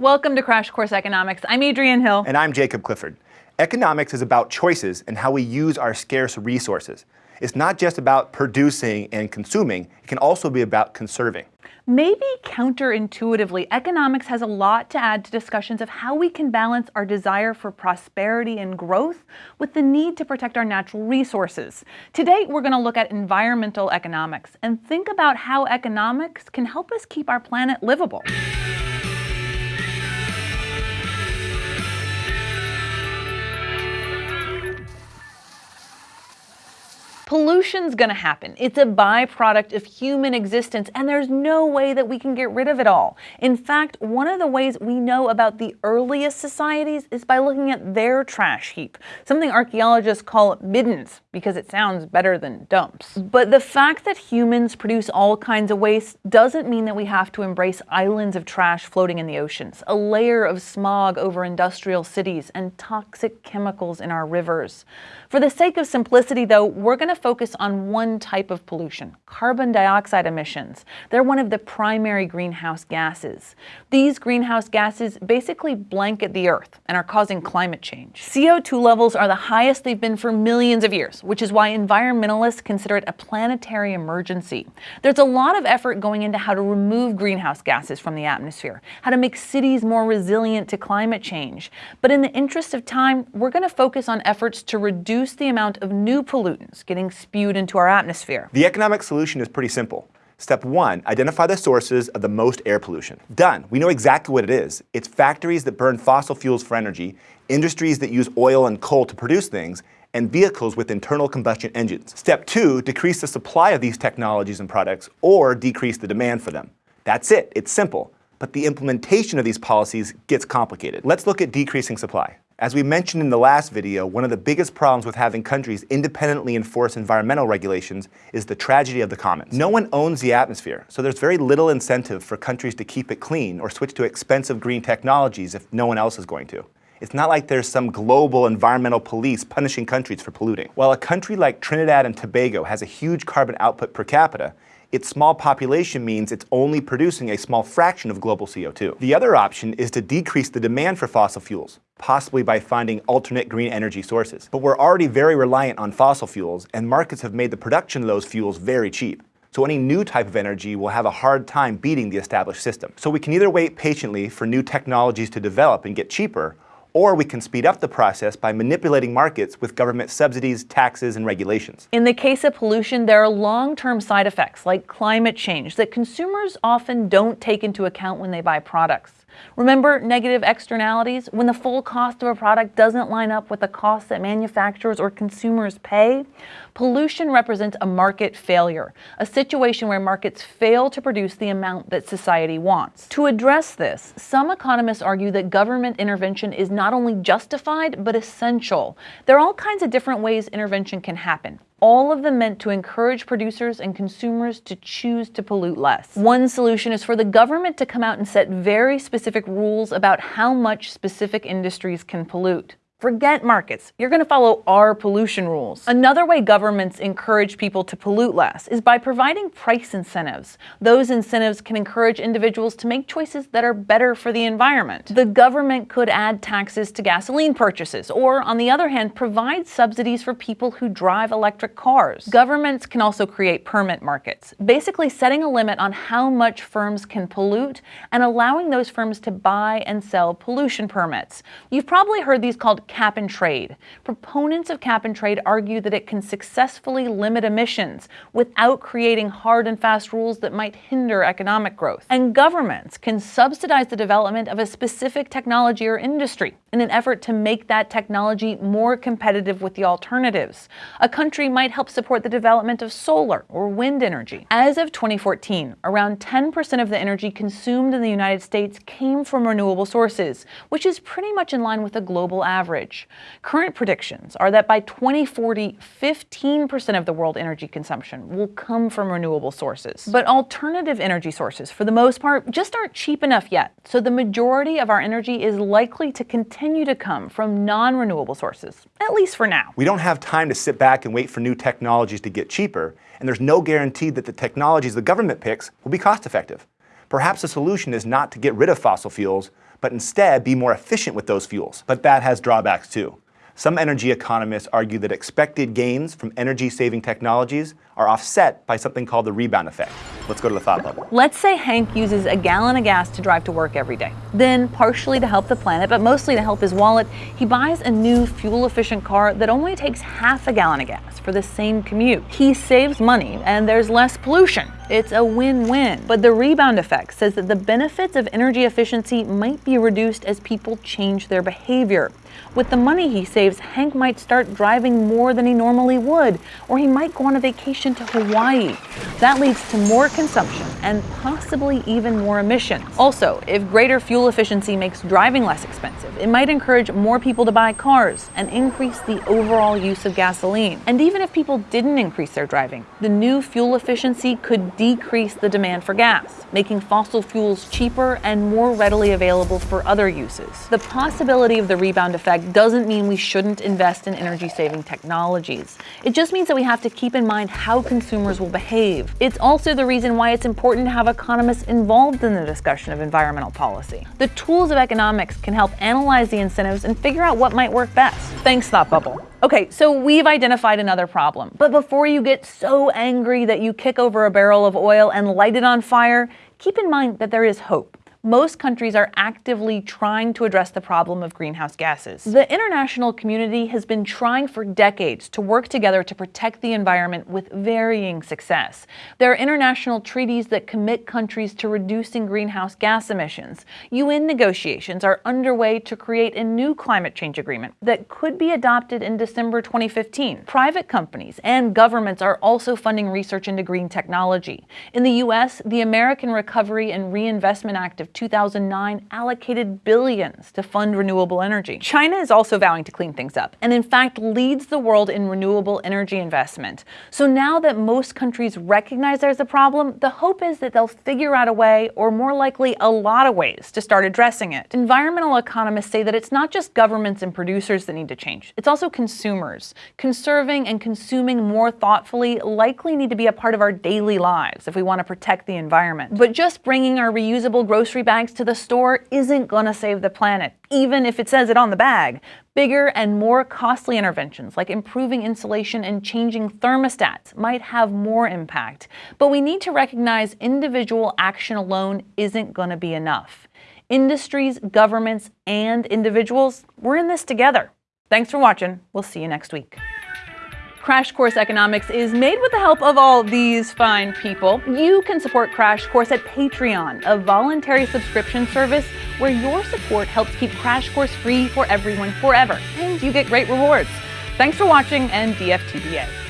Welcome to Crash Course Economics. I'm Adrienne Hill. And I'm Jacob Clifford. Economics is about choices and how we use our scarce resources. It's not just about producing and consuming, it can also be about conserving. Maybe counterintuitively, economics has a lot to add to discussions of how we can balance our desire for prosperity and growth with the need to protect our natural resources. Today, we're going to look at environmental economics and think about how economics can help us keep our planet livable. Pollution's gonna happen. It's a byproduct of human existence, and there's no way that we can get rid of it all. In fact, one of the ways we know about the earliest societies is by looking at their trash heap, something archaeologists call middens, because it sounds better than dumps. But the fact that humans produce all kinds of waste doesn't mean that we have to embrace islands of trash floating in the oceans, a layer of smog over industrial cities, and toxic chemicals in our rivers. For the sake of simplicity, though, we're going to focus on one type of pollution, carbon dioxide emissions. They're one of the primary greenhouse gases. These greenhouse gases basically blanket the Earth and are causing climate change. CO2 levels are the highest they've been for millions of years, which is why environmentalists consider it a planetary emergency. There's a lot of effort going into how to remove greenhouse gases from the atmosphere, how to make cities more resilient to climate change. But in the interest of time, we're going to focus on efforts to reduce the amount of new pollutants getting spewed into our atmosphere. The economic solution is pretty simple. Step one, identify the sources of the most air pollution. Done. We know exactly what it is. It's factories that burn fossil fuels for energy, industries that use oil and coal to produce things, and vehicles with internal combustion engines. Step two, decrease the supply of these technologies and products or decrease the demand for them. That's it. It's simple. But the implementation of these policies gets complicated. Let's look at decreasing supply. As we mentioned in the last video, one of the biggest problems with having countries independently enforce environmental regulations is the tragedy of the commons. No one owns the atmosphere, so there's very little incentive for countries to keep it clean or switch to expensive green technologies if no one else is going to. It's not like there's some global environmental police punishing countries for polluting. While a country like Trinidad and Tobago has a huge carbon output per capita, its small population means it's only producing a small fraction of global CO2. The other option is to decrease the demand for fossil fuels, possibly by finding alternate green energy sources. But we're already very reliant on fossil fuels, and markets have made the production of those fuels very cheap. So any new type of energy will have a hard time beating the established system. So we can either wait patiently for new technologies to develop and get cheaper, or we can speed up the process by manipulating markets with government subsidies, taxes, and regulations. In the case of pollution, there are long-term side effects like climate change that consumers often don't take into account when they buy products. Remember negative externalities? When the full cost of a product doesn't line up with the cost that manufacturers or consumers pay? Pollution represents a market failure, a situation where markets fail to produce the amount that society wants. To address this, some economists argue that government intervention is not only justified, but essential. There are all kinds of different ways intervention can happen all of them meant to encourage producers and consumers to choose to pollute less. One solution is for the government to come out and set very specific rules about how much specific industries can pollute. Forget markets. You're going to follow our pollution rules. Another way governments encourage people to pollute less is by providing price incentives. Those incentives can encourage individuals to make choices that are better for the environment. The government could add taxes to gasoline purchases, or on the other hand, provide subsidies for people who drive electric cars. Governments can also create permit markets, basically setting a limit on how much firms can pollute and allowing those firms to buy and sell pollution permits. You've probably heard these called cap and trade. Proponents of cap and trade argue that it can successfully limit emissions without creating hard and fast rules that might hinder economic growth. And governments can subsidize the development of a specific technology or industry in an effort to make that technology more competitive with the alternatives. A country might help support the development of solar or wind energy. As of 2014, around 10% of the energy consumed in the United States came from renewable sources, which is pretty much in line with the global average average. Current predictions are that by 2040, 15% of the world energy consumption will come from renewable sources. But alternative energy sources, for the most part, just aren't cheap enough yet. So the majority of our energy is likely to continue to come from non-renewable sources, at least for now. We don't have time to sit back and wait for new technologies to get cheaper, and there's no guarantee that the technologies the government picks will be cost effective. Perhaps the solution is not to get rid of fossil fuels, but instead be more efficient with those fuels. But that has drawbacks too. Some energy economists argue that expected gains from energy-saving technologies are offset by something called the rebound effect. Let's go to the thought bubble. Let's say Hank uses a gallon of gas to drive to work every day. Then, partially to help the planet, but mostly to help his wallet, he buys a new fuel-efficient car that only takes half a gallon of gas for the same commute. He saves money and there's less pollution. It's a win-win. But the rebound effect says that the benefits of energy efficiency might be reduced as people change their behavior. With the money he saves, Hank might start driving more than he normally would, or he might go on a vacation to Hawaii. That leads to more consumption and possibly even more emissions. Also, if greater fuel efficiency makes driving less expensive, it might encourage more people to buy cars and increase the overall use of gasoline. And even if people didn't increase their driving, the new fuel efficiency could decrease the demand for gas, making fossil fuels cheaper and more readily available for other uses. The possibility of the rebound effect doesn't mean we shouldn't invest in energy saving technologies. It just means that we have to keep in mind how consumers will behave. It's also the reason why it's important to have economists involved in the discussion of environmental policy. The tools of economics can help analyze the incentives and figure out what might work best. Thanks, Thought Bubble. Okay, so we've identified another problem. But before you get so angry that you kick over a barrel of oil and light it on fire, keep in mind that there is hope most countries are actively trying to address the problem of greenhouse gases. The international community has been trying for decades to work together to protect the environment with varying success. There are international treaties that commit countries to reducing greenhouse gas emissions. UN negotiations are underway to create a new climate change agreement that could be adopted in December 2015. Private companies and governments are also funding research into green technology. In the US, the American Recovery and Reinvestment Act of 2009 allocated billions to fund renewable energy. China is also vowing to clean things up, and in fact leads the world in renewable energy investment. So now that most countries recognize there's a problem, the hope is that they'll figure out a way, or more likely a lot of ways, to start addressing it. Environmental economists say that it's not just governments and producers that need to change, it's also consumers. Conserving and consuming more thoughtfully likely need to be a part of our daily lives if we want to protect the environment. But just bringing our reusable grocery grocery bags to the store isn't going to save the planet, even if it says it on the bag. Bigger and more costly interventions like improving insulation and changing thermostats might have more impact. But we need to recognize individual action alone isn't going to be enough. Industries, governments, and individuals, we're in this together. Thanks for watching. We'll see you next week. Crash Course Economics is made with the help of all these fine people. You can support Crash Course at Patreon, a voluntary subscription service where your support helps keep Crash Course free for everyone forever, and you get great rewards. Thanks for watching and DFTBA.